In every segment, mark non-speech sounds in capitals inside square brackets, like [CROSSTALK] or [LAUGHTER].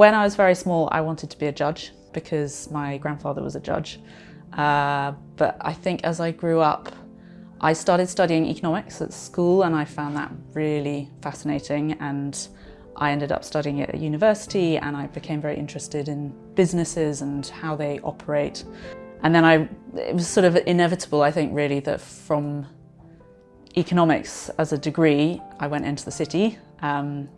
When I was very small, I wanted to be a judge because my grandfather was a judge. Uh, but I think as I grew up, I started studying economics at school and I found that really fascinating and I ended up studying it at university and I became very interested in businesses and how they operate. And then I, it was sort of inevitable, I think, really, that from economics as a degree, I went into the city. Um,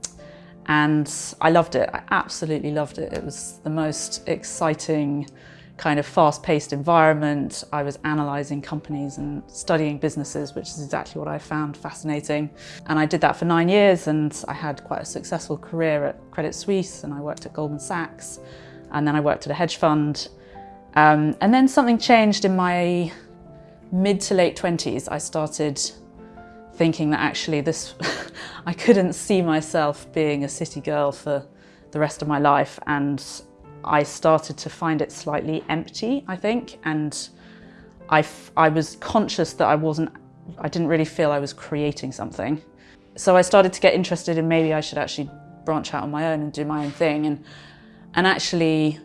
and I loved it. I absolutely loved it. It was the most exciting kind of fast-paced environment. I was analysing companies and studying businesses, which is exactly what I found fascinating. And I did that for nine years and I had quite a successful career at Credit Suisse and I worked at Goldman Sachs and then I worked at a hedge fund. Um, and then something changed in my mid to late 20s. I started thinking that actually this, [LAUGHS] I couldn't see myself being a city girl for the rest of my life and I started to find it slightly empty, I think, and I, I was conscious that I wasn't, I didn't really feel I was creating something. So I started to get interested in maybe I should actually branch out on my own and do my own thing and, and actually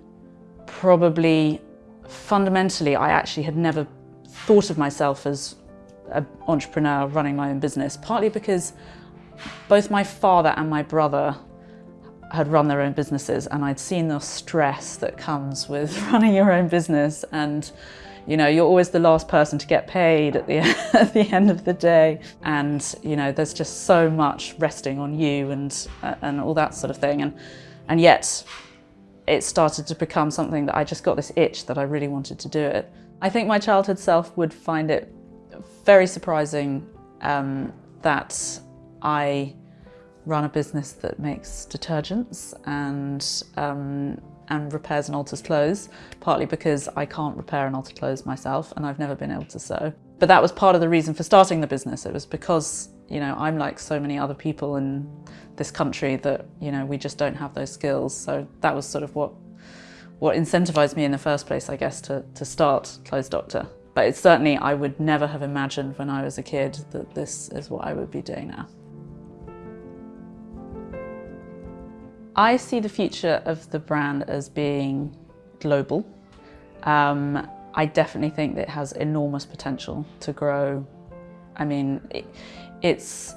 probably fundamentally I actually had never thought of myself as an entrepreneur running my own business, partly because both my father and my brother had run their own businesses and I'd seen the stress that comes with [LAUGHS] running your own business. And you know you're always the last person to get paid at the, [LAUGHS] at the end of the day. And you know there's just so much resting on you and and all that sort of thing. And and yet it started to become something that I just got this itch that I really wanted to do it. I think my childhood self would find it very surprising um, that I run a business that makes detergents and um, and repairs and alters clothes, partly because I can't repair and alter clothes myself and I've never been able to sew. But that was part of the reason for starting the business. It was because, you know, I'm like so many other people in this country that, you know, we just don't have those skills. So that was sort of what what incentivized me in the first place, I guess, to, to start Clothes Doctor. But it's certainly, I would never have imagined when I was a kid that this is what I would be doing now. I see the future of the brand as being global. Um, I definitely think that it has enormous potential to grow. I mean, it, it's,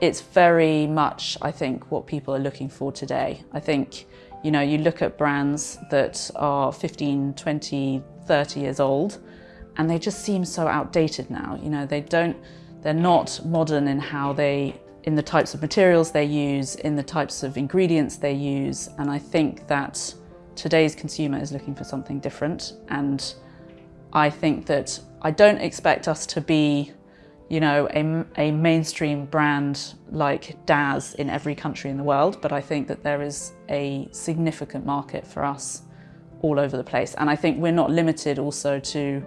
it's very much, I think, what people are looking for today. I think, you know, you look at brands that are 15, 20, 30 years old, and they just seem so outdated now. You know, they don't, they're not modern in how they, in the types of materials they use, in the types of ingredients they use. And I think that today's consumer is looking for something different. And I think that I don't expect us to be, you know, a, a mainstream brand like Daz in every country in the world, but I think that there is a significant market for us all over the place. And I think we're not limited also to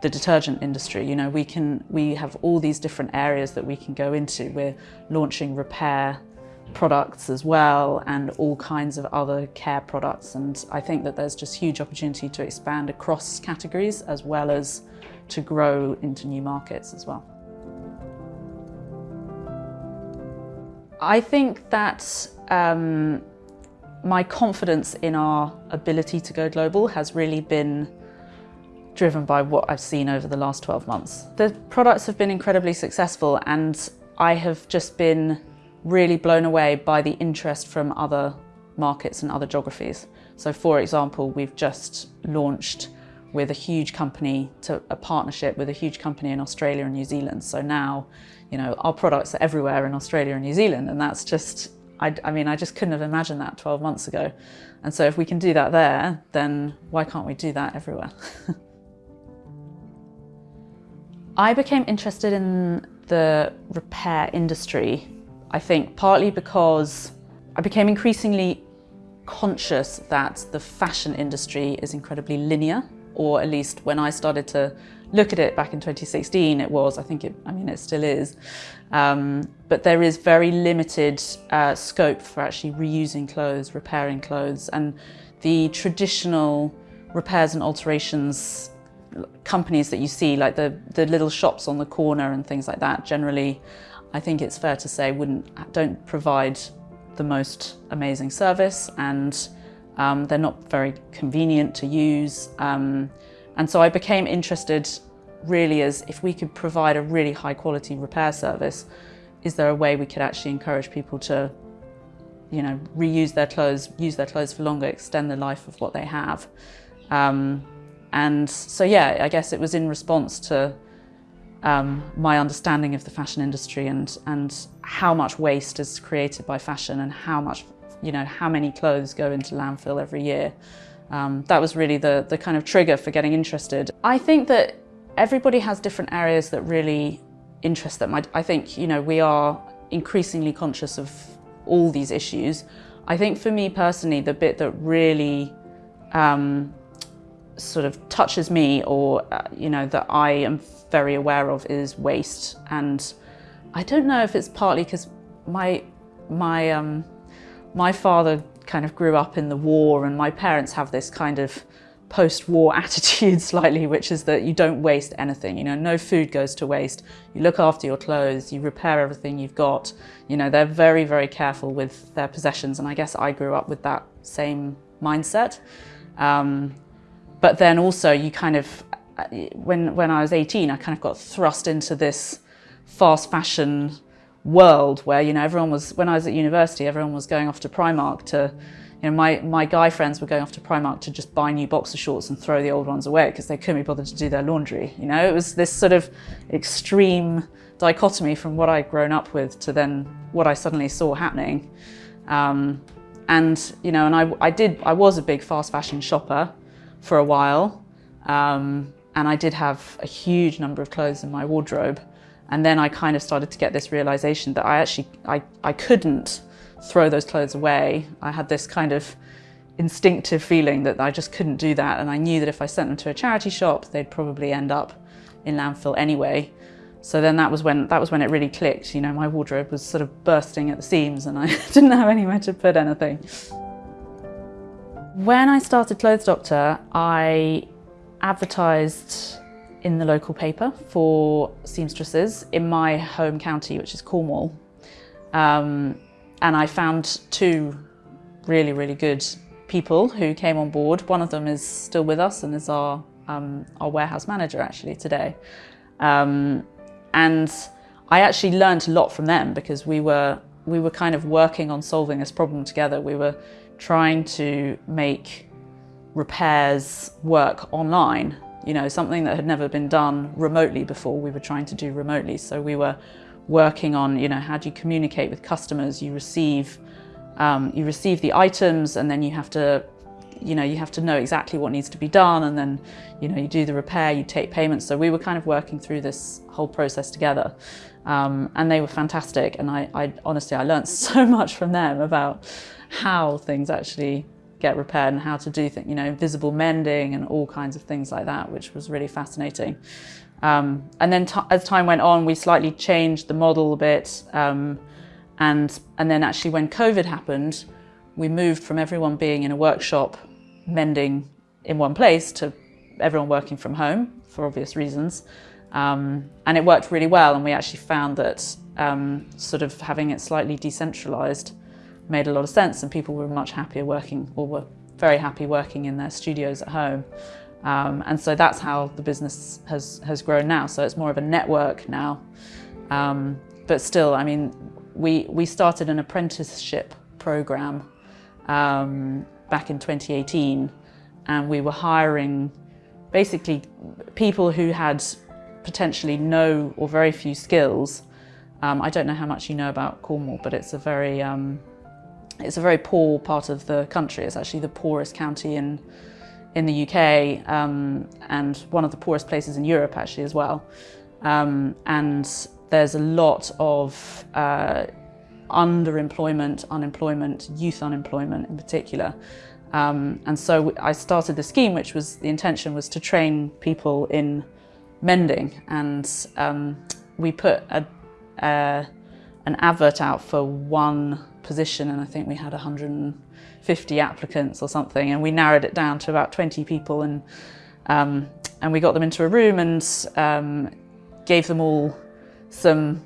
the detergent industry. You know, we can we have all these different areas that we can go into. We're launching repair products as well and all kinds of other care products and I think that there's just huge opportunity to expand across categories as well as to grow into new markets as well. I think that um, my confidence in our ability to go global has really been driven by what I've seen over the last 12 months. The products have been incredibly successful and I have just been really blown away by the interest from other markets and other geographies. So for example, we've just launched with a huge company to a partnership with a huge company in Australia and New Zealand. So now, you know, our products are everywhere in Australia and New Zealand and that's just, I, I mean, I just couldn't have imagined that 12 months ago. And so if we can do that there, then why can't we do that everywhere? [LAUGHS] I became interested in the repair industry, I think partly because I became increasingly conscious that the fashion industry is incredibly linear, or at least when I started to look at it back in 2016, it was, I think it, I mean, it still is. Um, but there is very limited uh, scope for actually reusing clothes, repairing clothes, and the traditional repairs and alterations companies that you see, like the, the little shops on the corner and things like that, generally, I think it's fair to say, wouldn't don't provide the most amazing service and um, they're not very convenient to use. Um, and so I became interested really as if we could provide a really high quality repair service, is there a way we could actually encourage people to you know, reuse their clothes, use their clothes for longer, extend the life of what they have. Um, and so, yeah, I guess it was in response to um, my understanding of the fashion industry and, and how much waste is created by fashion and how much, you know, how many clothes go into landfill every year. Um, that was really the, the kind of trigger for getting interested. I think that everybody has different areas that really interest them. I, I think, you know, we are increasingly conscious of all these issues. I think for me personally, the bit that really um, sort of touches me or, uh, you know, that I am very aware of is waste. And I don't know if it's partly because my, my, um, my father kind of grew up in the war and my parents have this kind of post-war [LAUGHS] attitude slightly, which is that you don't waste anything. You know, no food goes to waste. You look after your clothes, you repair everything you've got. You know, they're very, very careful with their possessions. And I guess I grew up with that same mindset. Um, but then also you kind of, when, when I was 18, I kind of got thrust into this fast fashion world where, you know, everyone was, when I was at university, everyone was going off to Primark to, you know, my, my guy friends were going off to Primark to just buy new boxer shorts and throw the old ones away because they couldn't be bothered to do their laundry. You know, it was this sort of extreme dichotomy from what I'd grown up with to then what I suddenly saw happening. Um, and, you know, and I, I did, I was a big fast fashion shopper for a while. Um, and I did have a huge number of clothes in my wardrobe. And then I kind of started to get this realization that I actually, I, I couldn't throw those clothes away. I had this kind of instinctive feeling that I just couldn't do that. And I knew that if I sent them to a charity shop, they'd probably end up in landfill anyway. So then that was when that was when it really clicked. You know, my wardrobe was sort of bursting at the seams and I [LAUGHS] didn't have anywhere to put anything. When I started Clothes Doctor, I advertised in the local paper for seamstresses in my home county, which is Cornwall. Um, and I found two really, really good people who came on board. One of them is still with us and is our, um, our warehouse manager actually today. Um, and I actually learned a lot from them because we were, we were kind of working on solving this problem together. We were trying to make repairs work online, you know, something that had never been done remotely before we were trying to do remotely. So we were working on, you know, how do you communicate with customers? You receive, um, you receive the items and then you have to, you know, you have to know exactly what needs to be done and then, you know, you do the repair, you take payments. So we were kind of working through this whole process together. Um, and they were fantastic. And I, I honestly, I learned [LAUGHS] so much from them about how things actually get repaired and how to do things, you know, visible mending and all kinds of things like that, which was really fascinating. Um, and then as time went on, we slightly changed the model a bit. Um, and, and then actually when COVID happened, we moved from everyone being in a workshop mending in one place to everyone working from home for obvious reasons. Um, and it worked really well. And we actually found that um, sort of having it slightly decentralized made a lot of sense and people were much happier working or were very happy working in their studios at home. Um, and so that's how the business has, has grown now. So it's more of a network now. Um, but still, I mean, we, we started an apprenticeship program um, back in 2018 and we were hiring basically people who had potentially no or very few skills. Um, I don't know how much you know about Cornwall, but it's a very um, it's a very poor part of the country. It's actually the poorest county in in the UK um, and one of the poorest places in Europe actually as well. Um, and there's a lot of uh, underemployment, unemployment, youth unemployment in particular. Um, and so I started the scheme, which was the intention was to train people in mending. And um, we put a, an advert out for one position and I think we had 150 applicants or something and we narrowed it down to about 20 people and um, and we got them into a room and um, gave them all some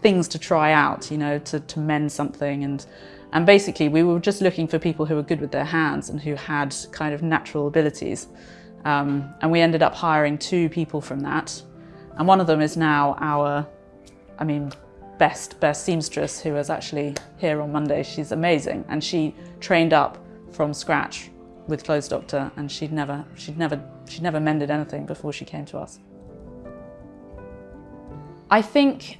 things to try out, you know, to, to mend something and And basically we were just looking for people who were good with their hands and who had kind of natural abilities. Um, and we ended up hiring two people from that. And one of them is now our, I mean, best, best seamstress who is actually here on Monday. She's amazing. And she trained up from scratch with Clothes Doctor and she'd never, she'd never, she'd never mended anything before she came to us. I think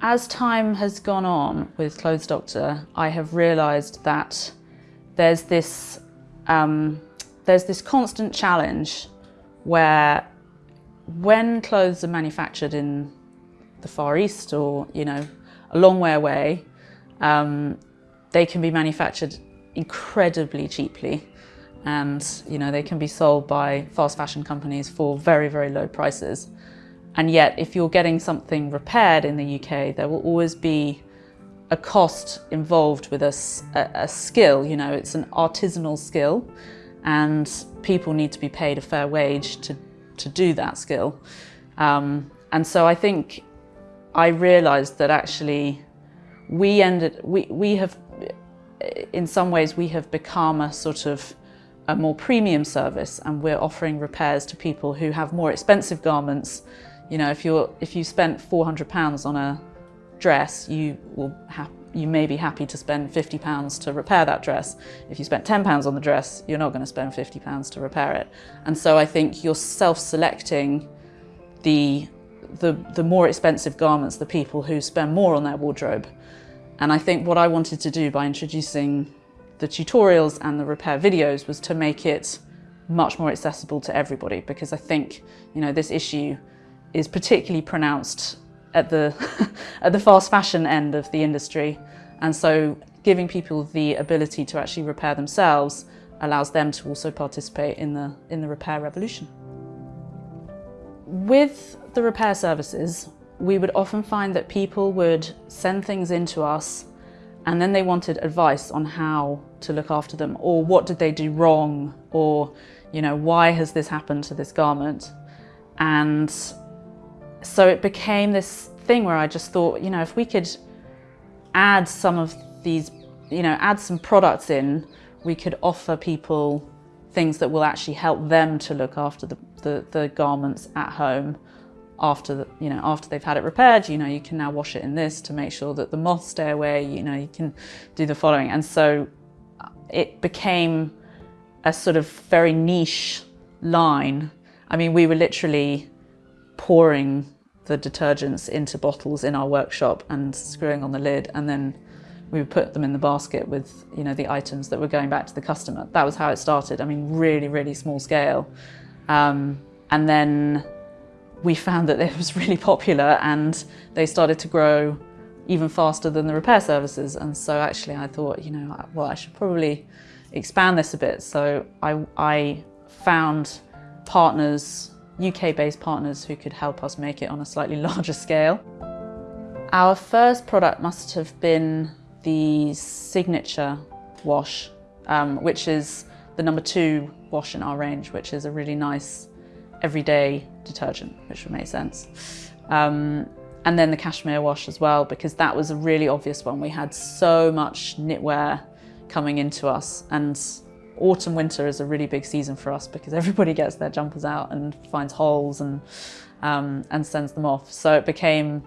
as time has gone on with Clothes Doctor, I have realised that there's this um, there's this constant challenge where when clothes are manufactured in the Far East or you know a long way away, um, they can be manufactured incredibly cheaply and you know they can be sold by fast fashion companies for very very low prices. And yet, if you're getting something repaired in the UK, there will always be a cost involved with a, a, a, skill, you know, it's an artisanal skill and people need to be paid a fair wage to, to do that skill. Um, and so I think I realized that actually we ended, we, we have, in some ways we have become a sort of a more premium service and we're offering repairs to people who have more expensive garments you know, if you're if you spent 400 pounds on a dress, you will have you may be happy to spend 50 pounds to repair that dress. If you spent 10 pounds on the dress, you're not going to spend 50 pounds to repair it. And so I think you're self-selecting the the the more expensive garments, the people who spend more on their wardrobe. And I think what I wanted to do by introducing the tutorials and the repair videos was to make it much more accessible to everybody because I think, you know, this issue is particularly pronounced at the, [LAUGHS] at the fast fashion end of the industry. And so giving people the ability to actually repair themselves allows them to also participate in the, in the repair revolution. With the repair services, we would often find that people would send things in to us and then they wanted advice on how to look after them or what did they do wrong or you know why has this happened to this garment and so it became this thing where I just thought, you know, if we could add some of these, you know, add some products in, we could offer people things that will actually help them to look after the, the, the garments at home after the, you know after they've had it repaired. You know you can now wash it in this to make sure that the moths stay away. You know you can do the following. And so uh, it became a sort of very niche line. I mean we were literally pouring the detergents into bottles in our workshop and screwing on the lid and then we would put them in the basket with you know the items that were going back to the customer. That was how it started. I mean really really small scale um, and then we found that it was [LAUGHS] really popular and they started to grow even faster than the repair services and so actually I thought you know well I should probably expand this a bit so I, I found partners UK-based partners who could help us make it on a slightly [LAUGHS] larger scale. Our first product must have been the Signature wash, um, which is the number two wash in our range, which is a really nice everyday detergent, which would make sense. Um, and then the cashmere wash as well, because that was a really obvious one. We had so much knitwear coming into us and autumn winter is a really big season for us because everybody gets their jumpers out and finds holes and um, and sends them off. So it became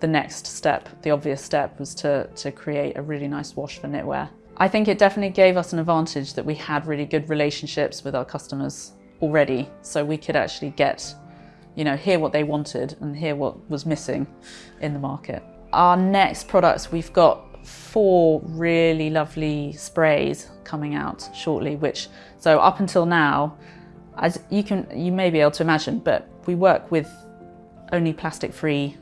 the next step the obvious step was to to create a really nice wash for knitwear. I think it definitely gave us an advantage that we had really good relationships with our customers already so we could actually get you know hear what they wanted and hear what was missing in the market. Our next products we've got four really lovely sprays coming out shortly, which, so up until now, as you can, you may be able to imagine, but we work with only plastic-free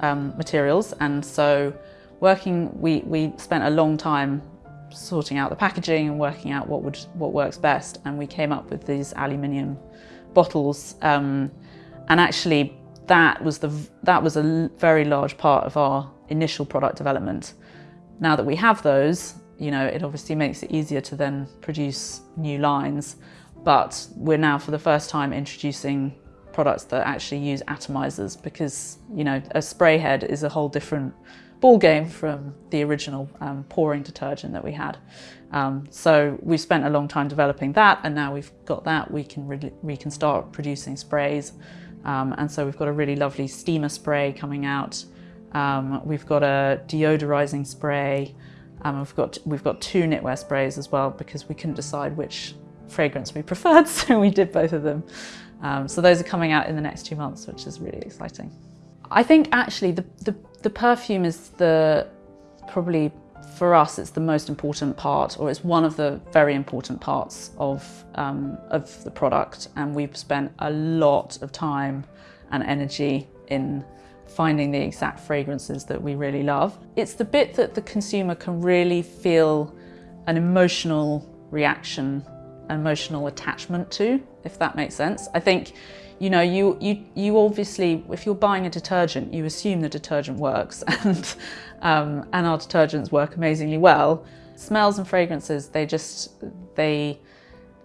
um, materials, and so working, we, we spent a long time sorting out the packaging and working out what would what works best, and we came up with these aluminium bottles, um, and actually that was the that was a very large part of our initial product development. Now that we have those, you know, it obviously makes it easier to then produce new lines, but we're now for the first time introducing products that actually use atomizers because, you know, a spray head is a whole different ball game from the original um, pouring detergent that we had. Um, so we've spent a long time developing that and now we've got that, we can, we can start producing sprays. Um, and so we've got a really lovely steamer spray coming out. Um, we've got a deodorizing spray. Um, we've, got, we've got two knitwear sprays as well because we couldn't decide which fragrance we [LAUGHS] preferred, so we did both of them. Um, so those are coming out in the next two months, which is really exciting. I think actually the, the, the perfume is the probably for us it's the most important part or it's one of the very important parts of, um, of the product and we've spent a lot of time and energy in finding the exact fragrances that we really love. It's the bit that the consumer can really feel an emotional reaction, emotional attachment to, if that makes sense. I think you know, you, you, you obviously, if you're buying a detergent, you assume the detergent works [LAUGHS] and, um, and our detergents work amazingly well. Smells and fragrances, they just, they,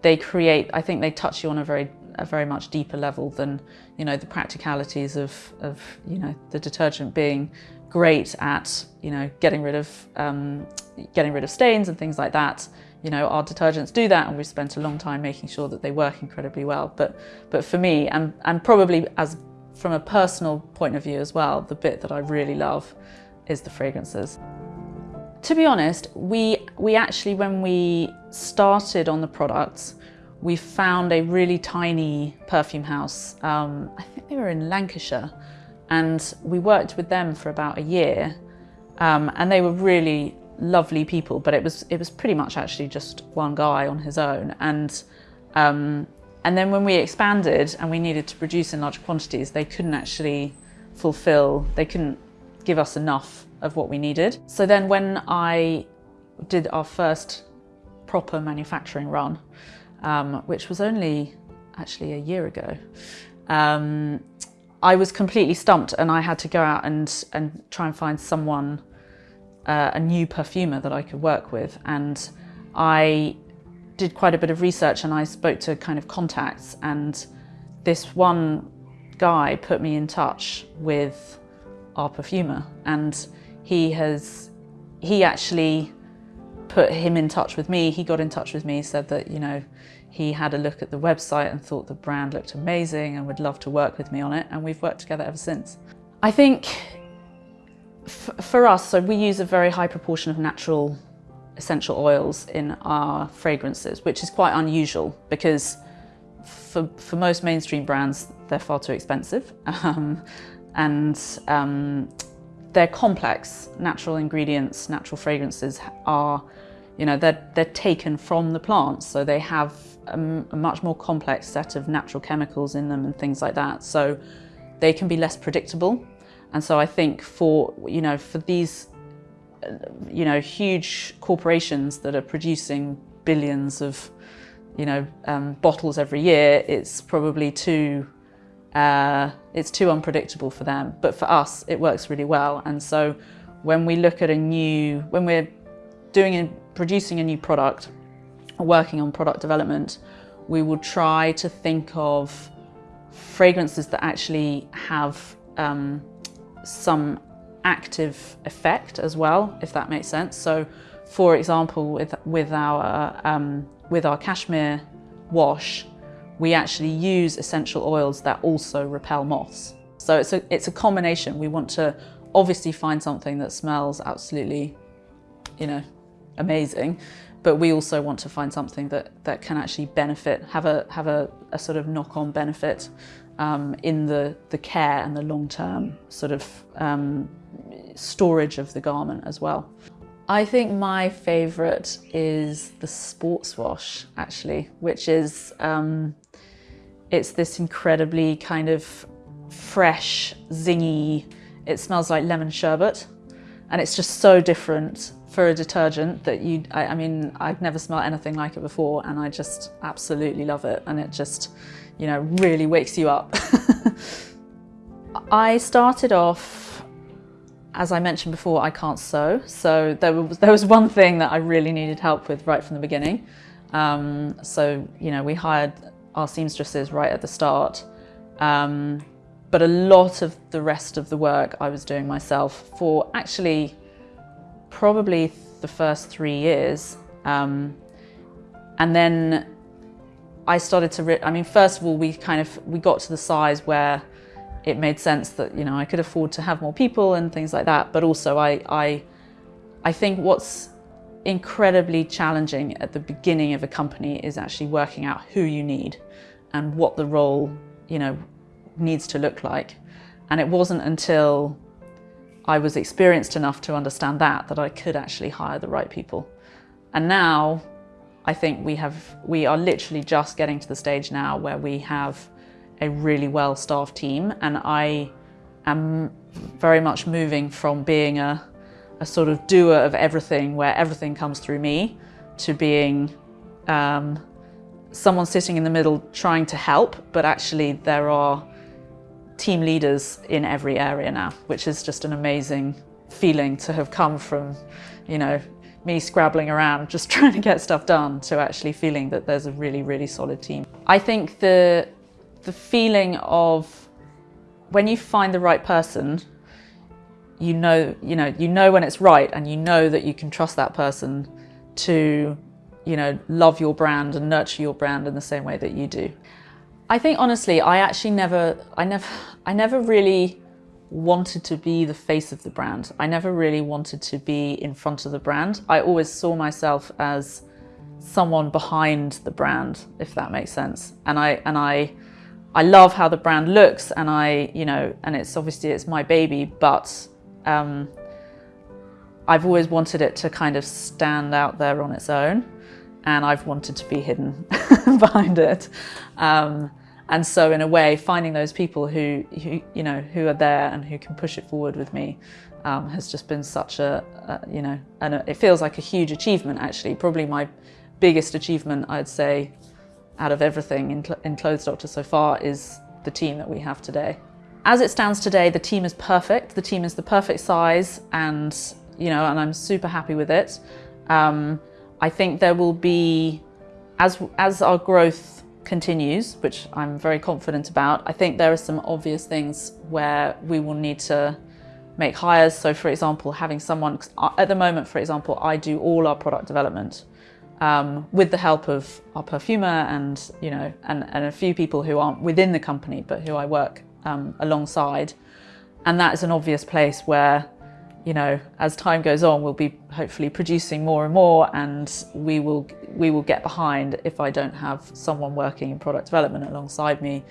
they create, I think they touch you on a very, a very much deeper level than, you know, the practicalities of, of, you know, the detergent being great at, you know, getting rid of, um, getting rid of stains and things like that. You know, our detergents do that and we've spent a long time making sure that they work incredibly well. But, but for me, and, and probably as from a personal point of view as well, the bit that I really love is the fragrances. To be honest, we, we actually, when we started on the products, we found a really tiny perfume house. Um, I think they were in Lancashire and we worked with them for about a year um, and they were really lovely people, but it was it was pretty much actually just one guy on his own. And um, and then when we expanded and we needed to produce in large quantities, they couldn't actually fulfill, they couldn't give us enough of what we needed. So then when I did our first proper manufacturing run, um, which was only actually a year ago, um, I was completely stumped and I had to go out and, and try and find someone uh, a new perfumer that I could work with. And I did quite a bit of research and I spoke to kind of contacts and this one guy put me in touch with our perfumer and he has he actually put him in touch with me he got in touch with me said that you know he had a look at the website and thought the brand looked amazing and would love to work with me on it and we've worked together ever since I think for us, so we use a very high proportion of natural essential oils in our fragrances, which is quite unusual because for, for most mainstream brands, they're far too expensive. [LAUGHS] Um, and um, they're complex. Natural ingredients, natural fragrances are, you know, they're, they're taken from the plants. So they have a, a much more complex set of natural chemicals in them and things like that. So they can be less predictable and so I think for, you know, for these, you know, huge corporations that are producing billions of, you know, um, bottles every year, it's probably too, uh, it's too unpredictable for them. But for us, it works really well. And so when we look at a new, when we're doing and producing a new product, working on product development, we will try to think of fragrances that actually have um, some active effect as well, if that makes sense. So for example, with, with, our, um, with our cashmere wash, we actually use essential oils that also repel moths. So it's a, it's a combination. We want to obviously find something that smells absolutely, you know, amazing, but we also want to find something that, that can actually benefit, have a, have a, a sort of knock-on benefit um, in the, the care and the long-term sort of um, storage of the garment as well. I think my favourite is the sports wash actually, which is, um, it's this incredibly kind of fresh, zingy, it smells like lemon sherbet and it's just so different for a detergent that you, I, I mean, I've never smelled anything like it before and I just absolutely love it and it just, you know, really wakes you up. [LAUGHS] I started off, as I mentioned before, I can't sew. So there was, there was one thing that I really needed help with right from the beginning. Um, so, you know, we hired our seamstresses right at the start. Um, but a lot of the rest of the work I was doing myself for actually probably the first three years. Um, and then I started to, I mean, first of all, we kind of, we got to the size where it made sense that, you know, I could afford to have more people and things like that. But also I, I, I think what's incredibly challenging at the beginning of a company is actually working out who you need and what the role, you know, needs to look like. And it wasn't until I was experienced enough to understand that that I could actually hire the right people. And now I think we have we are literally just getting to the stage now where we have a really well-staffed team and I am very much moving from being a, a sort of doer of everything where everything comes through me to being um, someone sitting in the middle trying to help but actually there are team leaders in every area now which is just an amazing feeling to have come from you know me scrabbling around just [LAUGHS] trying to get stuff done to actually feeling that there's a really really solid team. I think the the feeling of when you find the right person, you know, you know, you know when it's right and you know that you can trust that person to, you know, love your brand and nurture your brand in the same way that you do. I think honestly, I actually never, I never, I never really wanted to be the face of the brand. I never really wanted to be in front of the brand. I always saw myself as someone behind the brand, if that makes sense. And I, and I, I love how the brand looks and I, you know, and it's obviously it's my baby, but um, I've always wanted it to kind of stand out there on its own and I've wanted to be hidden [LAUGHS] behind it. Um, and so in a way, finding those people who, who, you know, who are there and who can push it forward with me um, has just been such a, a you know, and it feels like a huge achievement actually, probably my biggest achievement I'd say out of everything in, in Clothes Doctor so far is the team that we have today. As it stands today, the team is perfect. The team is the perfect size and, you know, and I'm super happy with it. Um, I think there will be, as, as our growth continues, which I'm very confident about, I think there are some obvious things where we will need to make hires. So for example, having someone, at the moment, for example, I do all our product development um, with the help of our perfumer and, you know, and, and a few people who aren't within the company, but who I work um, alongside. And that is an obvious place where, you know, as time goes on, we'll be hopefully producing more and more and we will, we will get behind if I don't have someone working in product development alongside me.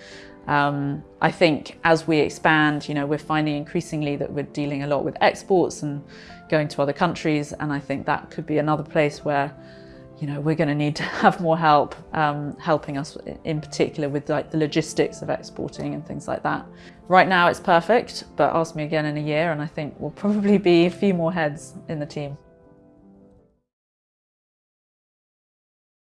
Um, I think as we expand, you know, we're finding increasingly that we're dealing a lot with exports and going to other countries. And I think that could be another place where you know, we're going to need to [LAUGHS] have more help um, helping us in particular with like the logistics of exporting and things like that. Right now it's perfect, but ask me again in a year and I think we'll probably be a few more heads in the team.